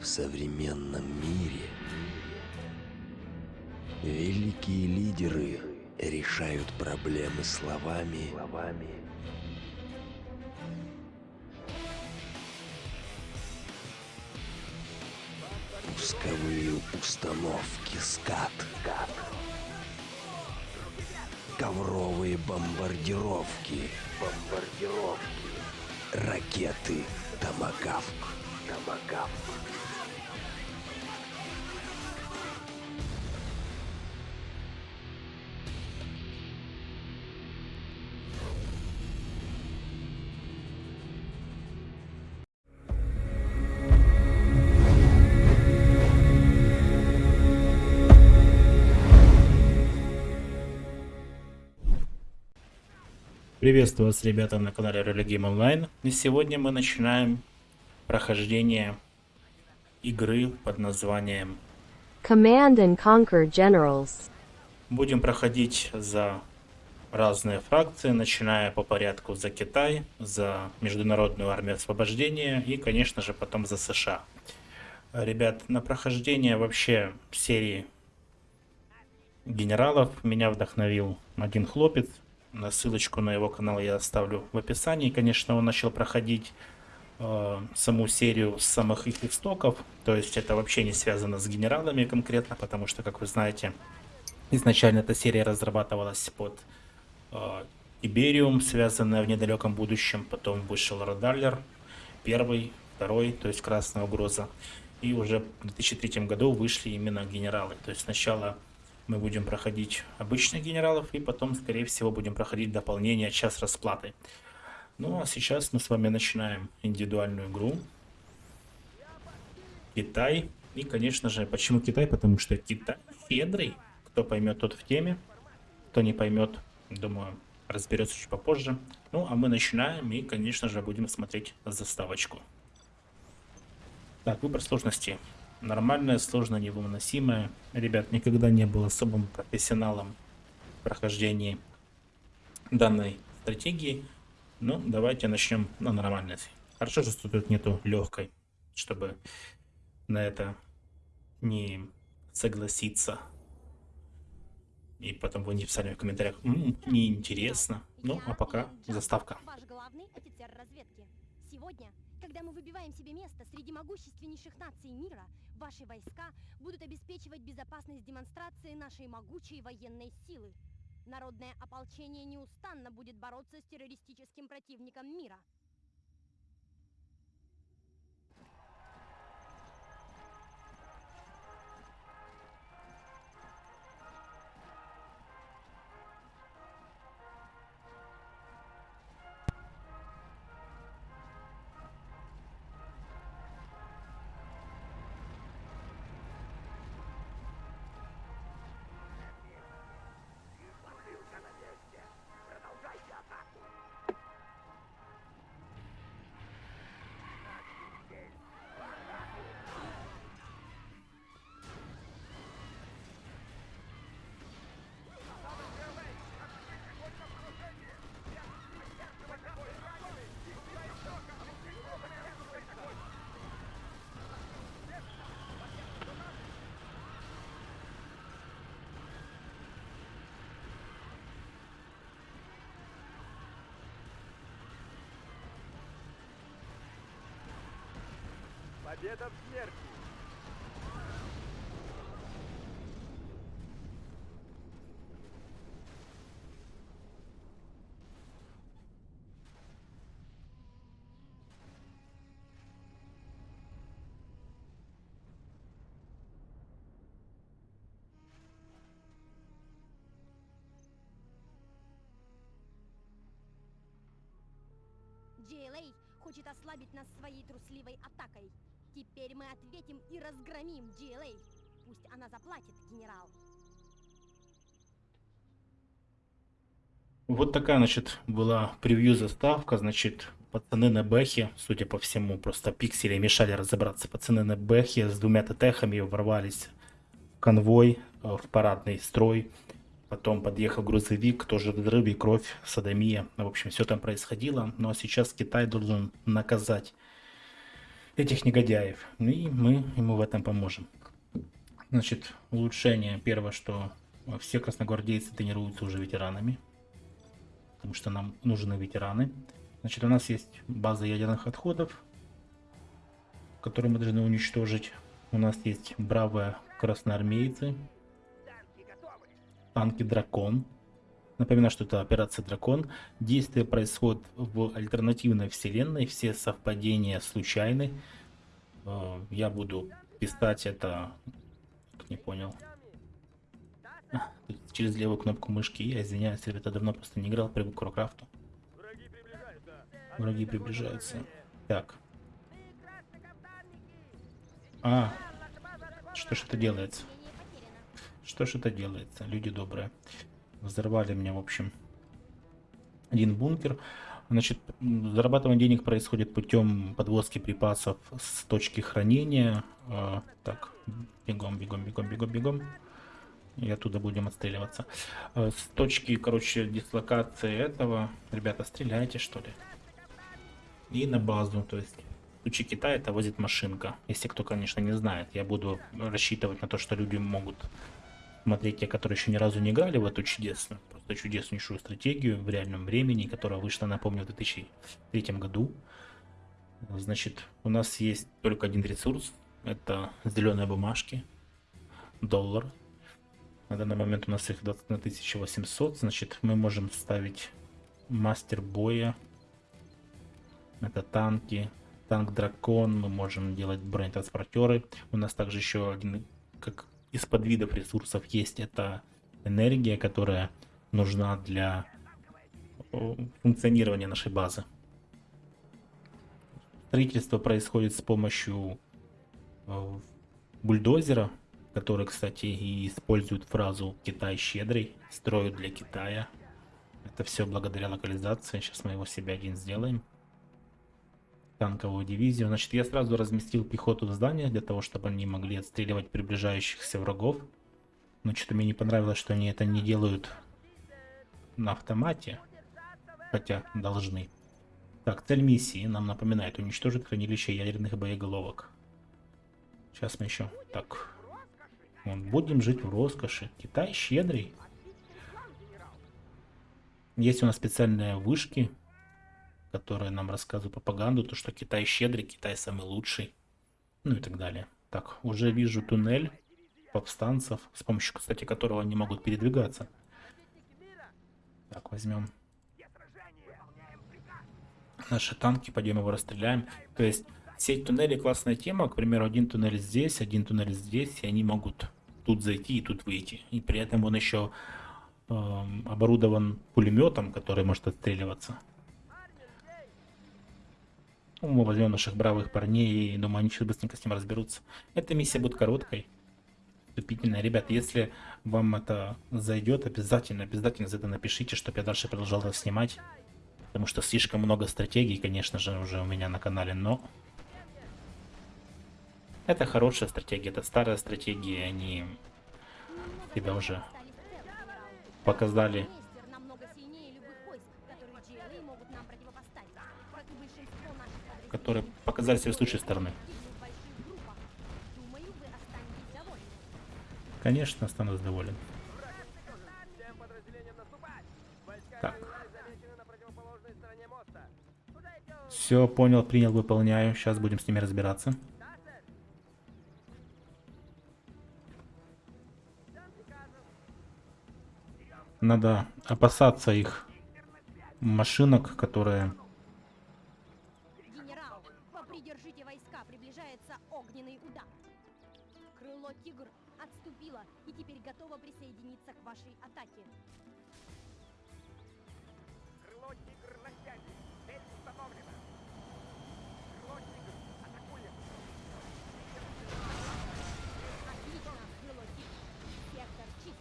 В современном мире. Великие лидеры решают проблемы словами, пусковые установки скат, ковровые бомбардировки, бомбардировки, ракеты Томагавк, Томагавк. Приветствую вас, ребята, на канале Религим Онлайн. И сегодня мы начинаем прохождение игры под названием Command and Conquer Generals. Будем проходить за разные фракции, начиная по порядку за Китай, за Международную армию освобождения и, конечно же, потом за США. Ребят, на прохождение вообще серии генералов меня вдохновил один хлопец, Ссылочку на его канал я оставлю в описании. Конечно, он начал проходить э, саму серию самых их истоков. То есть это вообще не связано с генералами конкретно, потому что, как вы знаете, изначально эта серия разрабатывалась под э, Ибериум, связанная в недалеком будущем. Потом вышел Родаллер, первый, второй, то есть Красная угроза. И уже в 2003 году вышли именно генералы. То есть сначала мы будем проходить обычных генералов и потом, скорее всего, будем проходить дополнение час расплаты. Ну а сейчас мы с вами начинаем индивидуальную игру. Китай. И, конечно же, почему Китай? Потому что Китай щедрый. Кто поймет, тот в теме. Кто не поймет, думаю, разберется чуть попозже. Ну, а мы начинаем и, конечно же, будем смотреть заставочку. Так, выбор сложности нормальная, сложная, невыносимая. Ребят, никогда не был особым профессионалом в прохождении данной стратегии. Ну, давайте начнем на нормальности. Хорошо, что тут нету легкой, чтобы на это не согласиться. И потом вы не писали в комментариях, М -м, неинтересно. Ну, а пока заставка. Ваш главный офицер разведки. Сегодня когда мы выбиваем себе место среди могущественнейших наций мира, ваши войска будут обеспечивать безопасность демонстрации нашей могучей военной силы. Народное ополчение неустанно будет бороться с террористическим противником мира. Победа в смерти! JLA хочет ослабить нас своей трусливой атакой. Теперь мы ответим и разгромим GLA. Пусть она заплатит, генерал. Вот такая, значит, была превью заставка, значит, пацаны на бэхе, судя по всему, просто пиксели мешали разобраться. Пацаны на бэхе с двумя ТТХами ворвались в конвой, э, в парадный строй. Потом подъехал грузовик, тоже взрыв и кровь, садомия. В общем, все там происходило. Но сейчас Китай должен наказать этих негодяев. И мы ему в этом поможем. Значит, улучшение. Первое, что все красногвардейцы тренируются уже ветеранами. Потому что нам нужны ветераны. Значит, у нас есть база ядерных отходов, которые мы должны уничтожить. У нас есть бравые красноармейцы, танки Дракон. Напоминаю, что это операция Дракон. Действие происходит в альтернативной вселенной. Все совпадения случайны. Э, Я буду писать это... Не понял. А, Через левую кнопку мышки. Я извиняюсь, ребята, давно просто не играл, привык к Warcraft. Враги приближаются. Так. А, что ж это делается? Что ж это делается, люди добрые? Взорвали мне, в общем, один бункер. Значит, зарабатывание денег происходит путем подвозки припасов с точки хранения. А, так, бегом, бегом, бегом, бегом, бегом. И оттуда будем отстреливаться. А, С точки, короче, дислокации этого, ребята, стреляйте, что ли. И на базу, то есть в Китая это возит машинка. Если кто, конечно, не знает, я буду рассчитывать на то, что люди могут смотреть те, которые еще ни разу не играли в эту чудесную, просто чудеснейшую стратегию в реальном времени, которая вышла, напомню, в 2003 году. Значит, у нас есть только один ресурс, это зеленые бумажки, доллар. На данный момент у нас их 21 800, значит, мы можем ставить мастер боя, это танки, танк дракон, мы можем делать бронетранспортеры. У нас также еще один, как из подвидов ресурсов есть, это энергия, которая нужна для о, функционирования нашей базы. Строительство происходит с помощью э, бульдозера, который, кстати, и использует фразу «Китай щедрый», строят для Китая. Это все благодаря локализации. Сейчас мы его себе один сделаем танковую дивизию. Значит, я сразу разместил пехоту в зданиях для того, чтобы они могли отстреливать приближающихся врагов. Но что-то мне не понравилось, что они это не делают на автомате. Хотя должны. Так, цель миссии нам напоминает уничтожить хранилище ядерных боеголовок. Сейчас мы еще... Так. Вот, будем жить в роскоши. Китай щедрый. Есть у нас специальные вышки, которые нам рассказывают пропаганду, то что Китай щедрый, Китай самый лучший, ну и так далее. Так, уже вижу туннель повстанцев, с помощью, кстати, которого они могут передвигаться. Так, возьмем наши танки, пойдем его расстреляем. То есть, сеть туннелей классная тема, к примеру, один туннель здесь, один туннель здесь, и они могут тут зайти и тут выйти. И при этом он еще эм, оборудован пулеметом, который может отстреливаться. Ну, возьмем наших бравых парней и думаю, они сейчас быстренько с ним разберутся. Эта миссия будет короткой. Вступительная. Ребята, если вам это зайдет, обязательно, обязательно за это напишите, чтобы я дальше продолжал это снимать. Потому что слишком много стратегий, конечно же, уже у меня на канале, но... Это хорошая стратегия, это старая стратегия, они тебя уже показали которые показали себя с лучшей стороны. Конечно, останусь доволен. Так. Все, понял, принял, выполняю. Сейчас будем с ними разбираться. Надо опасаться их машинок, которые... огненный удар. Крыло Тигр отступило и теперь готово присоединиться к вашей атаке. Крыло тигр на связи. Цель установлена. Крыло тигр. Атакуем. Отлично, Крыло Тигр. Сектор чист.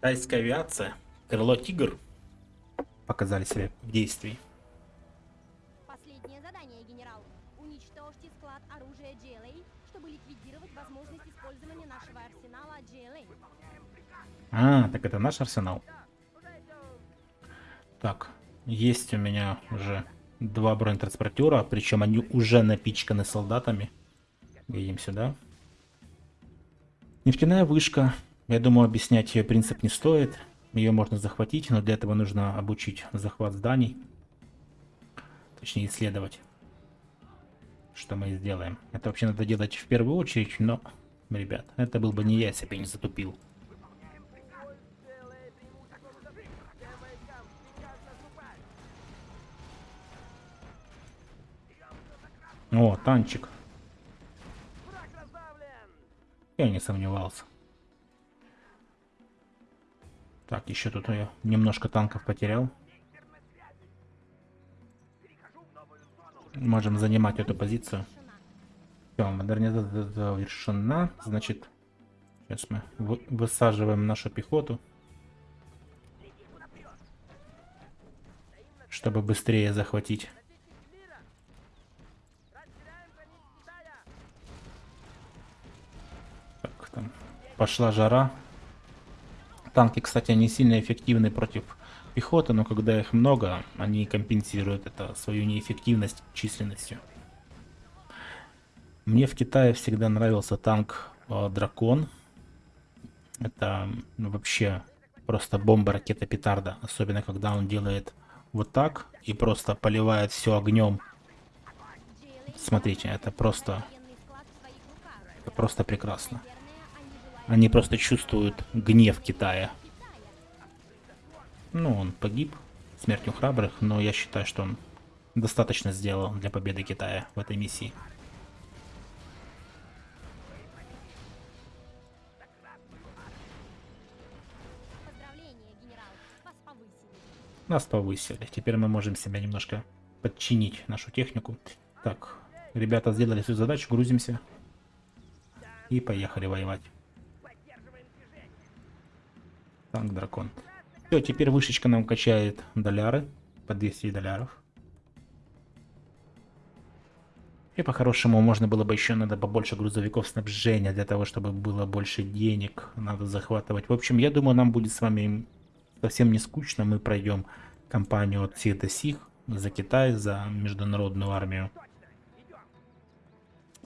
Тайская авиация, крыло Тигр показали себя в действии. А, так это наш арсенал. Так, есть у меня уже два бронетранспортера, причем они уже напичканы солдатами. Едем сюда. Нефтяная вышка. Я думаю, объяснять ее принцип не стоит. Ее можно захватить, но для этого нужно обучить захват зданий. Точнее, исследовать. Что мы и сделаем. Это вообще надо делать в первую очередь, но, ребят, это был бы не я, если бы я не затупил. О, танчик. Я не сомневался. Так, еще тут я немножко танков потерял. Можем занимать эту позицию. Все, модернизация завершена. Значит, сейчас мы вы- высаживаем нашу пехоту. Чтобы быстрее захватить. Растеряем границы Китая. Так, там пошла жара. Танки, кстати, они сильно эффективны против пехоты, но когда их много, они компенсируют это свою неэффективность численностью. Мне в Китае всегда нравился танк э, Дракон. Это ну, вообще просто бомба, ракета, петарда. Особенно когда он делает вот так и просто поливает все огнем. Смотрите, это просто, это просто прекрасно. Они просто чувствуют гнев Китая. Ну, он погиб смертью храбрых, но я считаю, что он достаточно сделал для победы Китая в этой миссии. Нас повысили. Теперь мы можем себя немножко подчинить нашу технику. Так, ребята сделали свою задачу, грузимся. И поехали воевать. Танк дракон. Все, теперь вышечка нам качает доляры. По 200 доляров. И по-хорошему можно было бы еще надо побольше грузовиков снабжения для того, чтобы было больше денег. Надо захватывать. В общем, я думаю, нам будет с вами совсем не скучно. Мы пройдем кампанию от сих до сих за Китай, за международную армию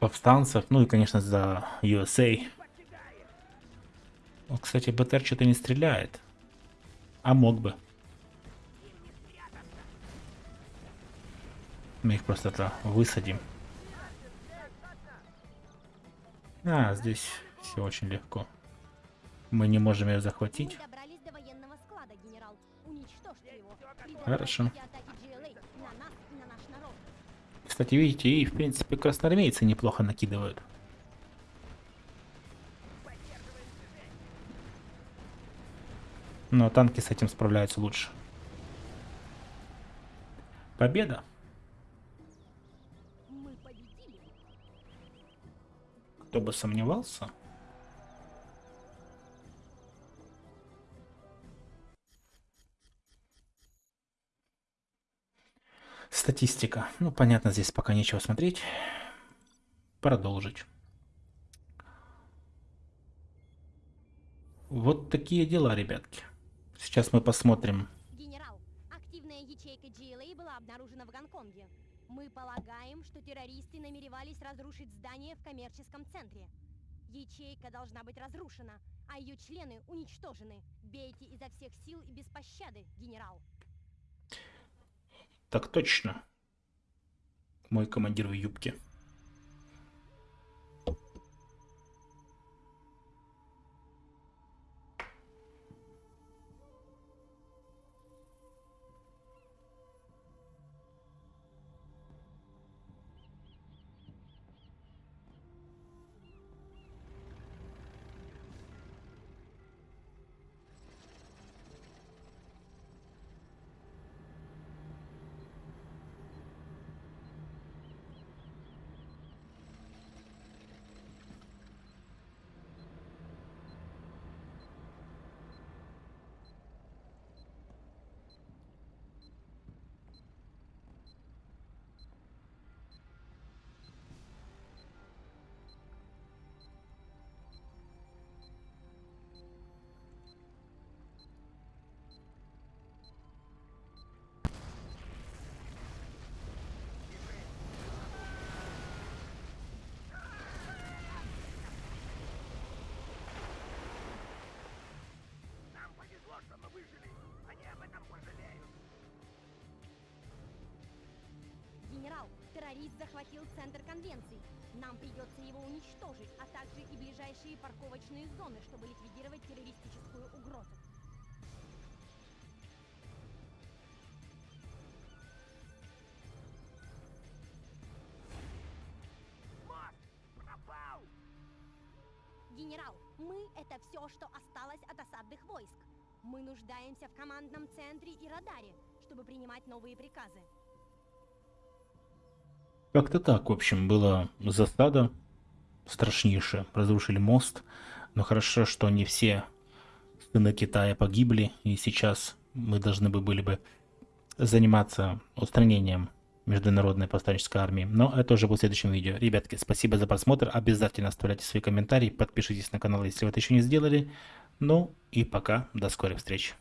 повстанцев, ну и, конечно, за USA. О, кстати, БТР что-то не стреляет. А мог бы. Мы их просто это высадим. А, здесь все очень легко. Мы не можем ее захватить. Хорошо. Кстати, видите, и в принципе красноармейцы неплохо накидывают. Но танки с этим справляются лучше. Победа. Кто бы сомневался. Статистика. Ну, понятно, здесь пока нечего смотреть. Продолжить. Вот такие дела, ребятки. Сейчас мы посмотрим. Генерал, активная ячейка GLA была обнаружена в Гонконге. Мы полагаем, что террористы намеревались разрушить здание в коммерческом центре. Ячейка должна быть разрушена, а ее члены уничтожены. Бейте изо всех сил и без пощады, генерал. Так точно. Мой командир в юбке. Марис захватил центр конвенций. Нам придется его уничтожить, а также и ближайшие парковочные зоны, чтобы ликвидировать террористическую угрозу. Мост! Пропал! Генерал, мы — это все, что осталось от осадных войск. Мы нуждаемся в командном центре и радаре, чтобы принимать новые приказы. Как-то так, в общем, была засада страшнейшая. Разрушили мост. Но хорошо, что не все сыны Китая погибли. И сейчас мы должны бы были бы заниматься устранением международной повстанческой армии. Но это уже будет в следующем видео. Ребятки, спасибо за просмотр. Обязательно оставляйте свои комментарии. Подпишитесь на канал, если вы это еще не сделали. Ну и пока. До скорых встреч.